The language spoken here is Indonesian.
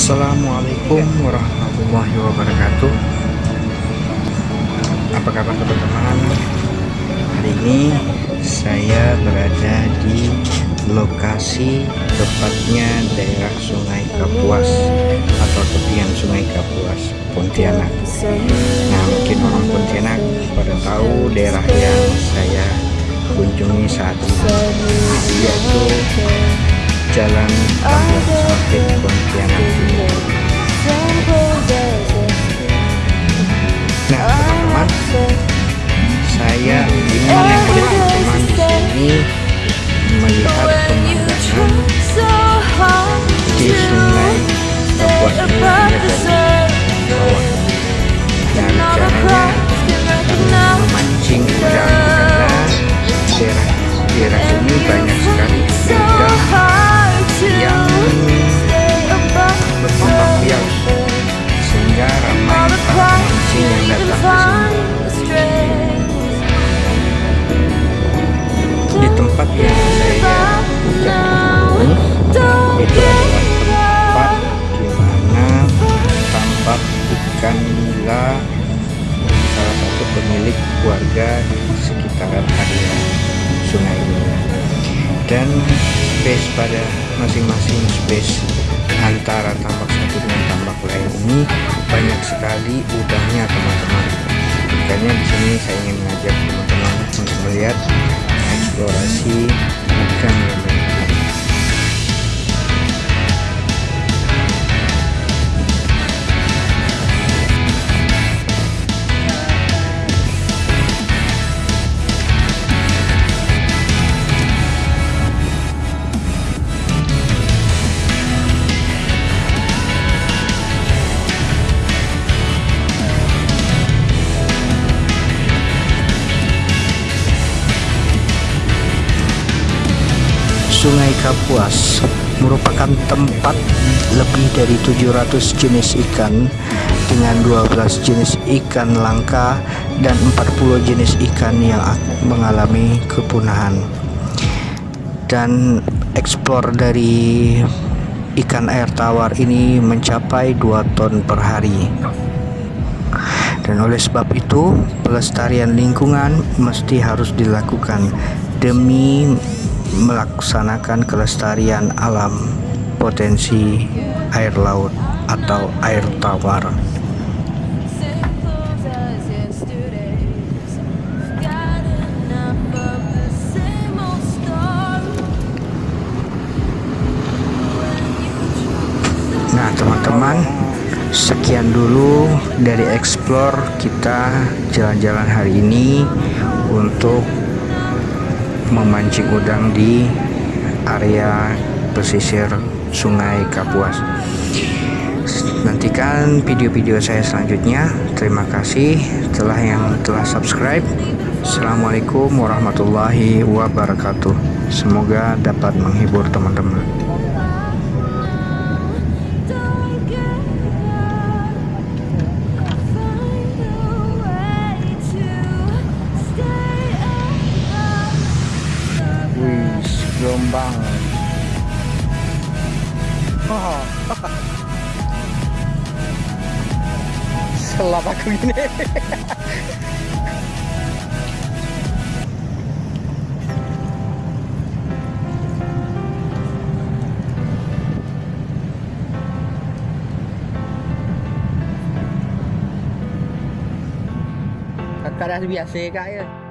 Assalamualaikum warahmatullahi wabarakatuh. Apa kabar teman-teman? Hari ini saya berada di lokasi tepatnya daerah Sungai Kapuas Atau tepian Sungai Kapuas Pontianak. Nah mungkin orang Pontianak pada tahu daerah yang saya kunjungi saat ini Yaitu Jalan Kampung Sempit Pontianak Kapuas ini dari bawah dan caranya akan memancing udang dan space pada masing-masing space antara tambak satu dengan tambak lain. Ini banyak sekali udangnya teman-teman. Makanya di sini saya ingin mengajak teman-teman untuk melihat eksplorasi Sungai Kapuas merupakan tempat lebih dari 700 jenis ikan dengan 12 jenis ikan langka dan 40 jenis ikan yang mengalami kepunahan. Dan ekspor dari ikan air tawar ini mencapai 2 ton per hari. Dan oleh sebab itu pelestarian lingkungan mesti harus dilakukan demi melaksanakan kelestarian alam potensi air laut atau air tawar. Nah, teman-teman, sekian dulu dari explore kita jalan-jalan hari ini untuk memancing udang di area pesisir Sungai Kapuas. Nantikan video-video saya selanjutnya. Terima kasih telah yang telah subscribe. Assalamualaikum warahmatullahi wabarakatuh. Semoga dapat menghibur teman-teman. Gelombang oh. selap aku ini kakak biasa kak ya